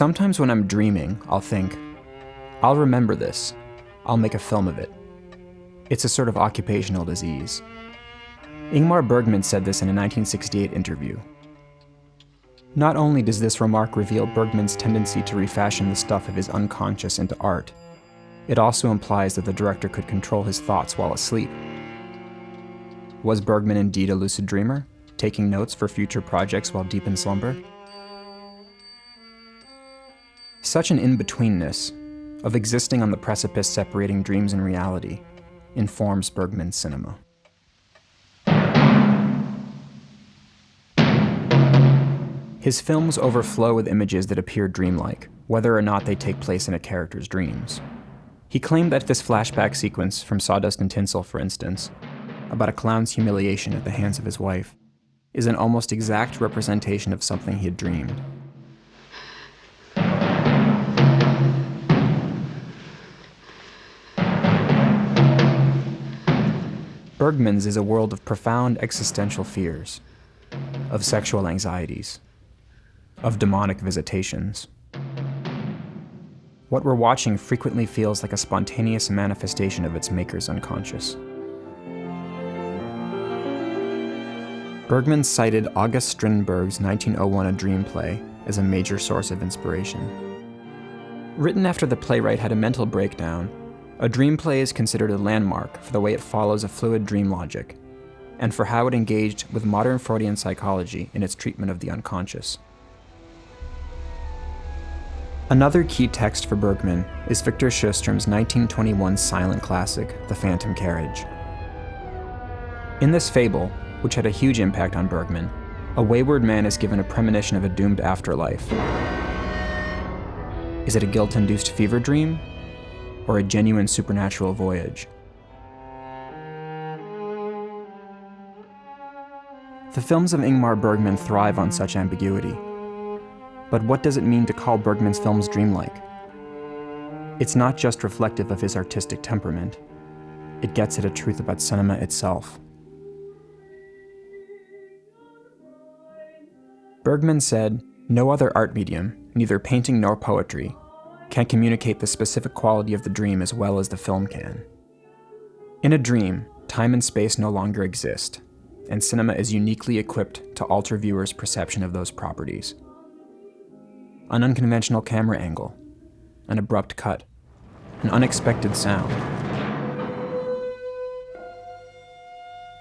Sometimes when I'm dreaming, I'll think, I'll remember this. I'll make a film of it. It's a sort of occupational disease. Ingmar Bergman said this in a 1968 interview. Not only does this remark reveal Bergman's tendency to refashion the stuff of his unconscious into art, it also implies that the director could control his thoughts while asleep. Was Bergman indeed a lucid dreamer, taking notes for future projects while deep in slumber? Such an in-betweenness, of existing on the precipice separating dreams and reality, informs Bergman's cinema. His films overflow with images that appear dreamlike, whether or not they take place in a character's dreams. He claimed that this flashback sequence from Sawdust and Tinsel, for instance, about a clown's humiliation at the hands of his wife, is an almost exact representation of something he had dreamed. Bergman's is a world of profound existential fears, of sexual anxieties, of demonic visitations. What we're watching frequently feels like a spontaneous manifestation of its maker's unconscious. Bergman cited August Strindberg's 1901 A Dream play as a major source of inspiration. Written after the playwright had a mental breakdown, A Dream play is considered a landmark for the way it follows a fluid dream logic, and for how it engaged with modern Freudian psychology in its treatment of the unconscious. Another key text for Bergman is Victor Sjöström's 1921 silent classic, The Phantom Carriage. In this fable, which had a huge impact on Bergman, a wayward man is given a premonition of a doomed afterlife. Is it a guilt-induced fever dream, or a genuine supernatural voyage? The films of Ingmar Bergman thrive on such ambiguity. But what does it mean to call Bergman's films dreamlike? It's not just reflective of his artistic temperament. It gets at a truth about cinema itself. Bergman said, no other art medium, neither painting nor poetry, can communicate the specific quality of the dream as well as the film can. In a dream, time and space no longer exist, and cinema is uniquely equipped to alter viewers' perception of those properties an unconventional camera angle, an abrupt cut, an unexpected sound.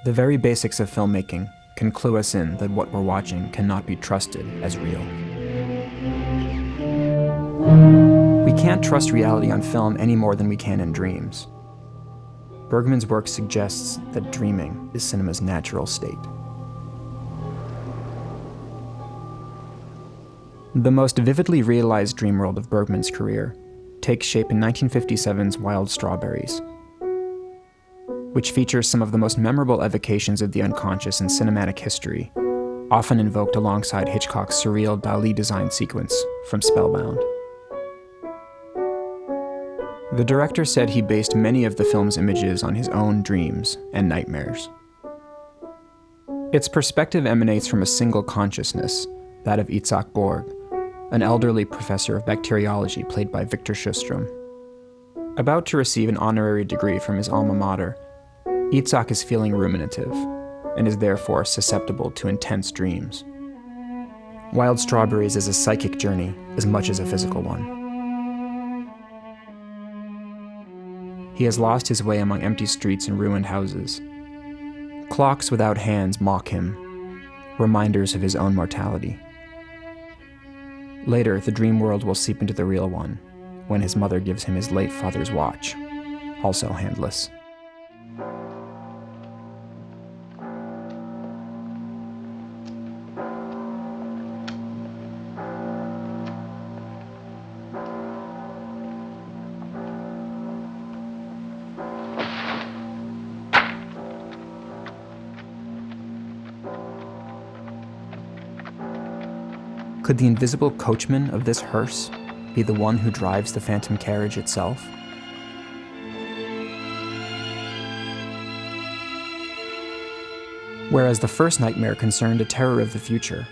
The very basics of filmmaking can clue us in that what we're watching cannot be trusted as real. Can't trust reality on film any more than we can in dreams. Bergman's work suggests that dreaming is cinema's natural state. The most vividly realized dream world of Bergman's career takes shape in 1957's Wild Strawberries, which features some of the most memorable evocations of the unconscious in cinematic history, often invoked alongside Hitchcock's surreal Dali design sequence from Spellbound. The director said he based many of the film's images on his own dreams and nightmares. Its perspective emanates from a single consciousness, that of Isak Borg, an elderly professor of bacteriology played by Victor Sjöström. About to receive an honorary degree from his alma mater, Isak is feeling ruminative, and is therefore susceptible to intense dreams. Wild Strawberries is a psychic journey as much as a physical one. He has lost his way among empty streets and ruined houses. Clocks without hands mock him, reminders of his own mortality. Later, the dream world will seep into the real one, when his mother gives him his late father's watch, also handless. Could the invisible coachman of this hearse be the one who drives the phantom carriage itself? Whereas the first nightmare concerned a terror of the future,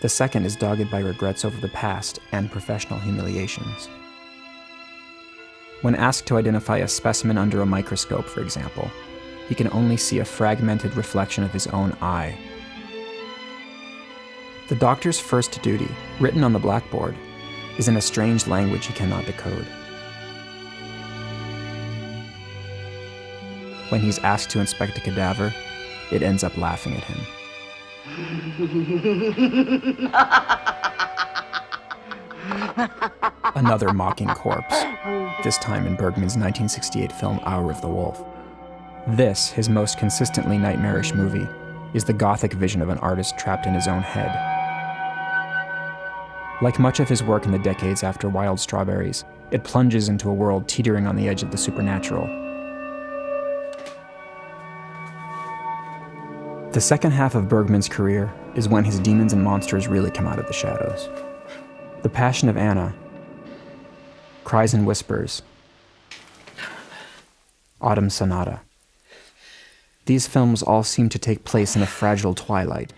The second is dogged by regrets over the past and professional humiliations. When asked to identify a specimen under a microscope, for example, he can only see a fragmented reflection of his own eye. The doctor's first duty, written on the blackboard, is in a strange language he cannot decode. When he's asked to inspect a cadaver, it ends up laughing at him. Another mocking corpse, this time in Bergman's 1968 film Hour of the Wolf. This, his most consistently nightmarish movie, is the gothic vision of an artist trapped in his own head. Like much of his work in the decades after Wild Strawberries, it plunges into a world teetering on the edge of the supernatural. The second half of Bergman's career is when his demons and monsters really come out of the shadows. The Passion of Anna, Cries and Whispers, Autumn Sonata. These films all seem to take place in a fragile twilight,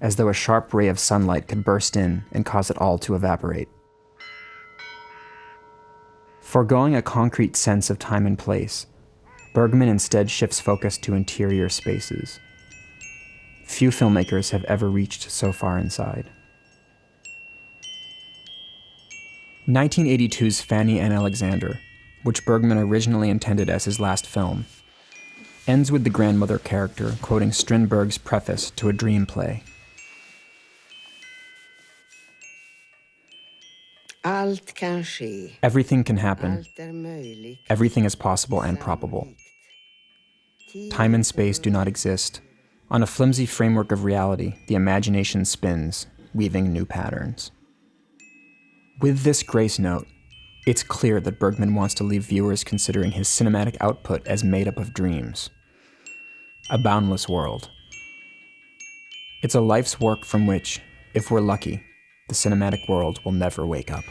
as though a sharp ray of sunlight could burst in and cause it all to evaporate. Foregoing a concrete sense of time and place, Bergman instead shifts focus to interior spaces. Few filmmakers have ever reached so far inside. 1982's Fanny and Alexander, which Bergman originally intended as his last film, ends with the grandmother character quoting Strindberg's preface to a dream play. Everything can happen. Everything is possible and probable. Time and space do not exist. On a flimsy framework of reality, the imagination spins, weaving new patterns. With this grace note, it's clear that Bergman wants to leave viewers considering his cinematic output as made up of dreams. A boundless world. It's a life's work from which, if we're lucky, the cinematic world will never wake up.